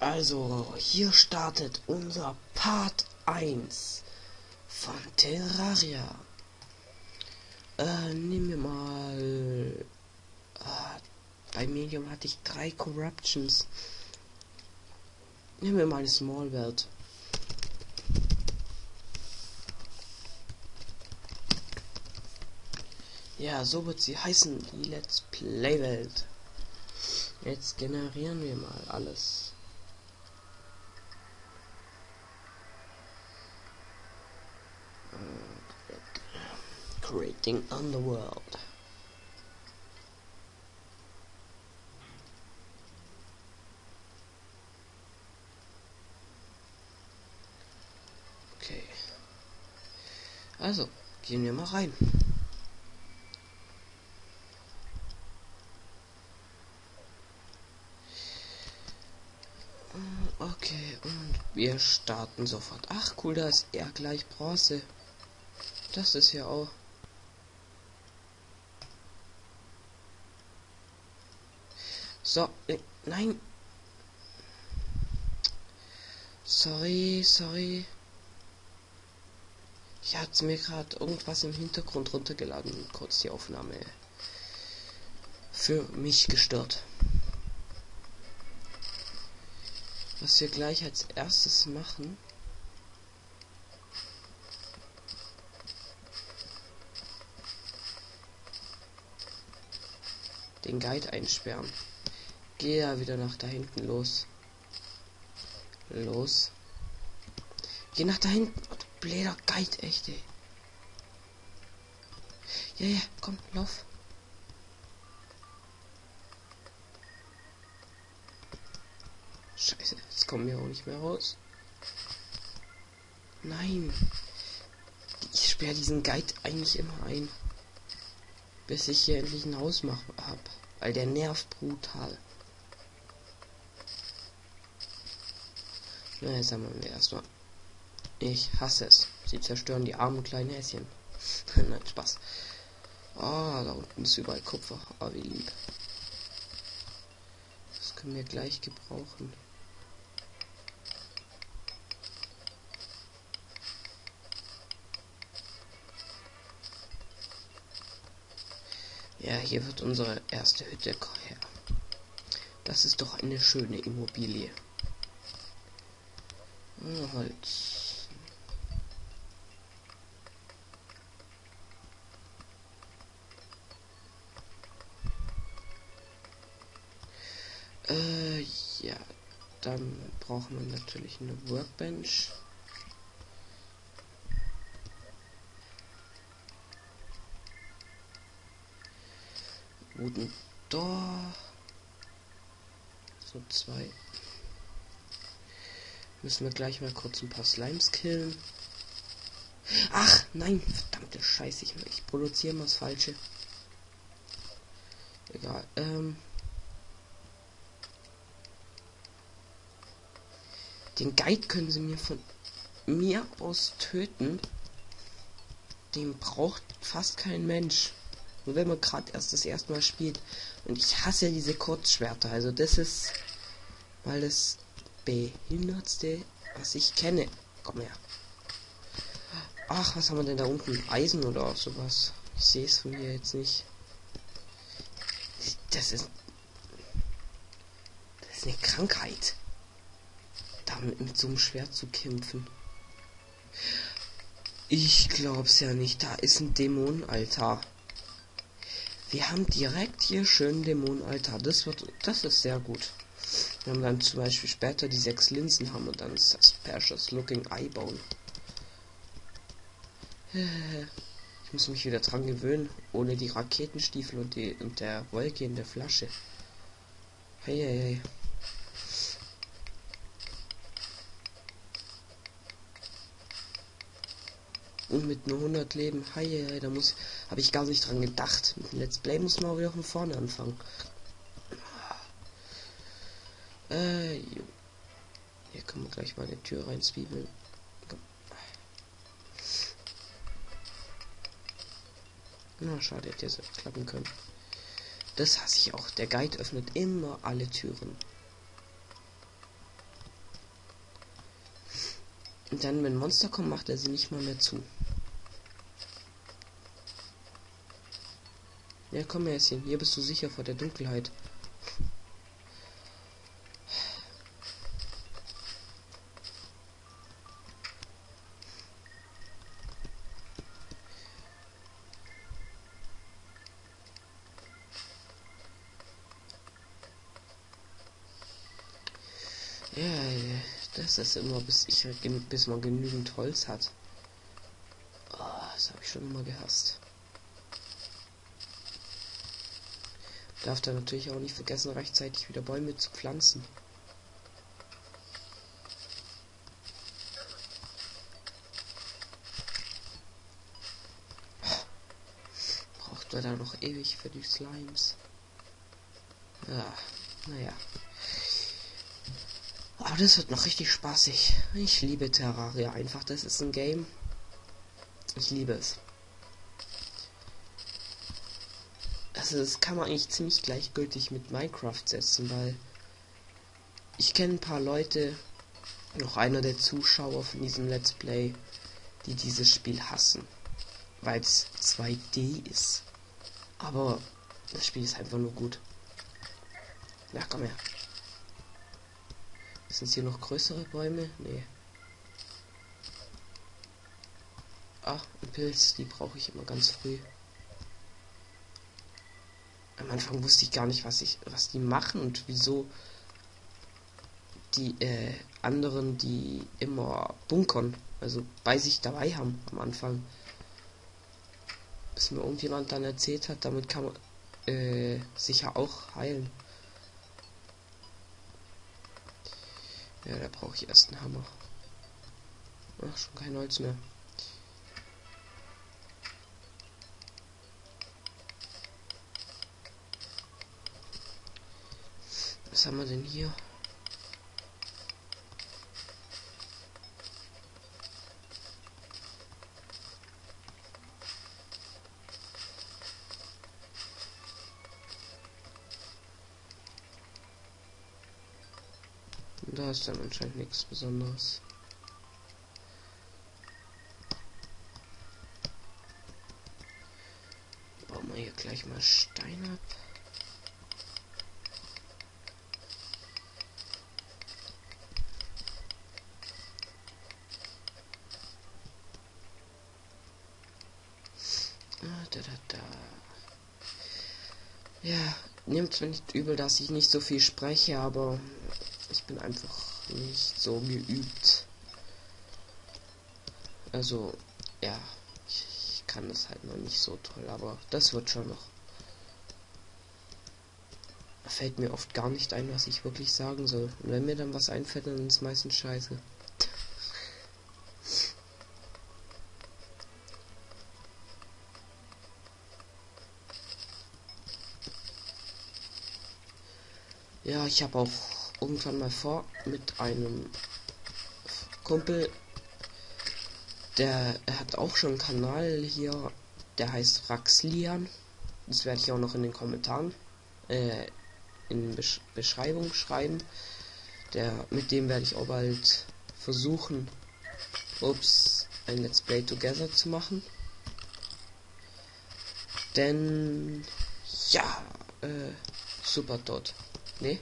Also, hier startet unser Part 1 von Terraria. Äh, nehmen wir mal... Äh, bei Medium hatte ich drei Corruptions. Nehmen wir mal eine Small World. Ja, so wird sie heißen, die Let's Play Welt. Jetzt generieren wir mal alles. Creating Underworld. Also, gehen wir mal rein. Okay, und wir starten sofort. Ach cool, da ist er gleich Bronze. Das ist ja auch. So, äh, nein. Sorry, sorry. Ich hatte mir gerade irgendwas im Hintergrund runtergeladen. Kurz die Aufnahme für mich gestört. Was wir gleich als erstes machen. Den Guide einsperren. Geh ja wieder nach da hinten los. Los. Geh nach da hinten. Bläder Guide, echt, ey. Ja, ja, komm, lauf. Scheiße, jetzt kommen wir auch nicht mehr raus. Nein. Ich sperre diesen Guide eigentlich immer ein. Bis ich hier endlich ein Haus mache hab. Weil der nervt brutal. Na, jetzt haben wir erstmal. Ich hasse es. Sie zerstören die armen kleinen Häschen. Nein, Spaß. Oh, da unten ist überall Kupfer. Oh, wie lieb. Das können wir gleich gebrauchen. Ja, hier wird unsere erste Hütte her. Das ist doch eine schöne Immobilie. Ah, Holz. Äh, ja, dann brauchen wir natürlich eine Workbench. Wooden Door. So zwei. Müssen wir gleich mal kurz ein paar Slimes killen. Ach, nein, verdammte Scheiße, ich, ich produziere mal das Falsche. Egal, ähm. Den Guide können sie mir von mir aus töten. Den braucht fast kein Mensch. Nur wenn man gerade erst das erste Mal spielt. Und ich hasse diese Kurzschwerter. Also das ist mal das behindertste, was ich kenne. Komm her. Ach, was haben wir denn da unten? Eisen oder sowas? Ich sehe es von hier jetzt nicht. Das ist. Das ist eine Krankheit. Mit so einem Schwert zu kämpfen. Ich glaub's ja nicht. Da ist ein Dämonenaltar. Wir haben direkt hier schön Dämonenaltar. Das wird, das ist sehr gut. Wir haben dann zum Beispiel später die sechs Linsen haben und dann Suspicious Looking Eyebone. Ich muss mich wieder dran gewöhnen, ohne die Raketenstiefel und die und der Wolke in der Flasche. Hey, hey, hey. Und mit nur 100 Leben, hi, hi, da muss, habe ich gar nicht dran gedacht. Mit dem Let's Play muss man auch wieder von vorne anfangen. Äh, Können wir gleich mal eine Tür reinzwiebeln. Na, schade, hätte jetzt klappen können. Das hasse ich auch. Der Guide öffnet immer alle Türen. Und dann, wenn Monster kommen, macht er sie nicht mal mehr zu. Ja, komm, Häschen. Hier bist du sicher vor der Dunkelheit. Ja, das ist immer, bis ich bis man genügend Holz hat. Oh, das habe ich schon immer gehasst. Darf da natürlich auch nicht vergessen, rechtzeitig wieder Bäume zu pflanzen. Braucht man da noch ewig für die Slimes. Ja, naja. Aber das wird noch richtig spaßig. Ich liebe Terraria einfach. Das ist ein Game. Ich liebe es. Also das kann man eigentlich ziemlich gleichgültig mit Minecraft setzen, weil ich kenne ein paar Leute, noch einer der Zuschauer von diesem Let's Play, die dieses Spiel hassen, weil es 2D ist. Aber das Spiel ist einfach nur gut. Ja, komm her. Sind hier noch größere Bäume? Nee. Ah, ein Pilz, die brauche ich immer ganz früh. Am Anfang wusste ich gar nicht, was ich, was die machen und wieso die äh, anderen, die immer bunkern, also bei sich dabei haben am Anfang. Bis mir irgendjemand dann erzählt hat, damit kann man äh, sicher auch heilen. Ja, da brauche ich erst einen Hammer. Ach, schon kein Holz mehr. Was haben wir denn hier? Da ist dann anscheinend nichts Besonderes. Bauen wir hier gleich mal ab. da, da, da. Ja, nimmt mir nicht übel, dass ich nicht so viel spreche, aber ich bin einfach nicht so geübt. Also, ja, ich, ich kann das halt noch nicht so toll, aber das wird schon noch. Fällt mir oft gar nicht ein, was ich wirklich sagen soll. Und wenn mir dann was einfällt, dann ist es meistens scheiße. Ja, ich habe auch irgendwann mal vor mit einem Kumpel, der hat auch schon einen Kanal hier, der heißt Raxlian. Das werde ich auch noch in den Kommentaren äh, in Besch Beschreibung schreiben. Der mit dem werde ich auch bald versuchen, ups, ein Let's Play Together zu machen. Denn ja, äh, super tot. Nee.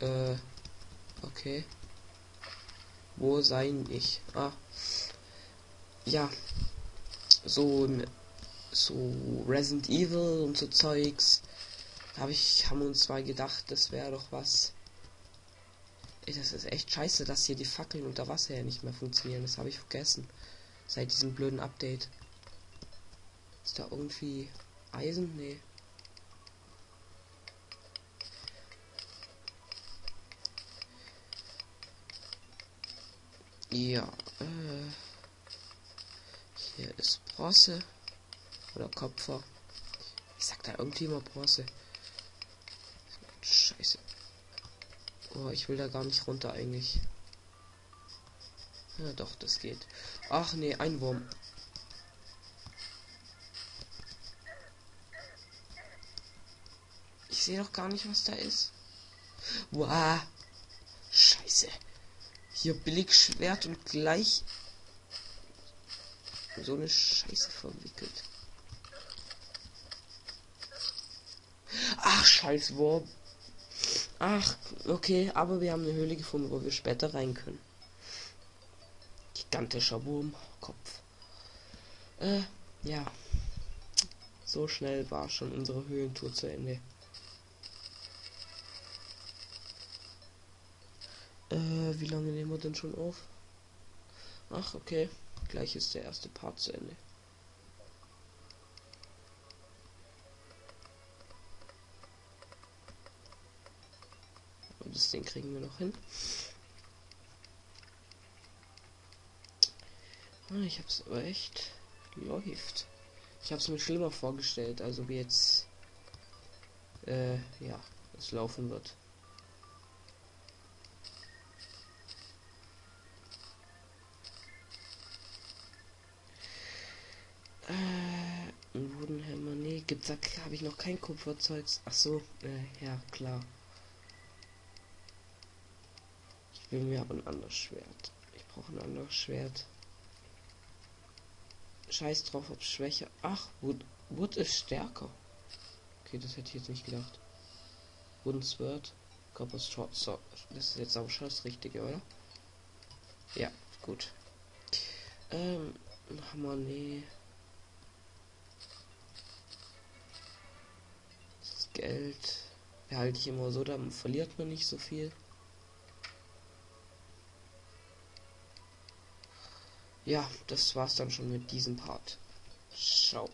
Äh. Okay. Wo sein ich? Ah. Ja. So so Resident Evil und so Zeugs. Habe ich haben uns mal gedacht, das wäre doch was. Ey, das ist echt scheiße, dass hier die Fackeln unter Wasser ja nicht mehr funktionieren. Das habe ich vergessen. Seit diesem blöden Update. Ist da irgendwie Eisen? Nee. Ja, äh, hier ist Bronze oder Kopfer. Ich sag da irgendwie immer Bronze. Scheiße. Oh, ich will da gar nicht runter eigentlich. Ja, doch, das geht. Ach nee, ein Wurm. Ich sehe doch gar nicht, was da ist. Wow. Scheiße. Hier billig Schwert und gleich so eine Scheiße verwickelt. Ach, scheiß Wurm. Ach, okay, aber wir haben eine Höhle gefunden, wo wir später rein können. Gigantischer Wurmkopf. Äh, ja. So schnell war schon unsere Höhlentour zu Ende. Äh, wie lange nehmen wir denn schon auf? Ach, okay. Gleich ist der erste Part zu Ende. Und das Ding kriegen wir noch hin. Ah, ich hab's aber echt läuft. Ich hab's mir schlimmer vorgestellt, also wie jetzt äh, ja, es laufen wird. Äh, ein Wudenhammer, nee, gibt's da, habe ich noch kein Kupferzeugs. Ach so, äh, ja, klar. Ich will mir aber ein anderes Schwert. Ich brauche ein anderes Schwert. Scheiß drauf, ob Schwäche. Ach, Wood, Wood ist stärker. Okay, das hätte ich jetzt nicht gedacht. Wooden Sword, Copper Short Sword. Das ist jetzt auch schon das Richtige, oder? Ja, gut. Ähm, Hammer, nee. Geld behalte ich immer so, dann verliert man nicht so viel. Ja, das war's dann schon mit diesem Part. Ciao.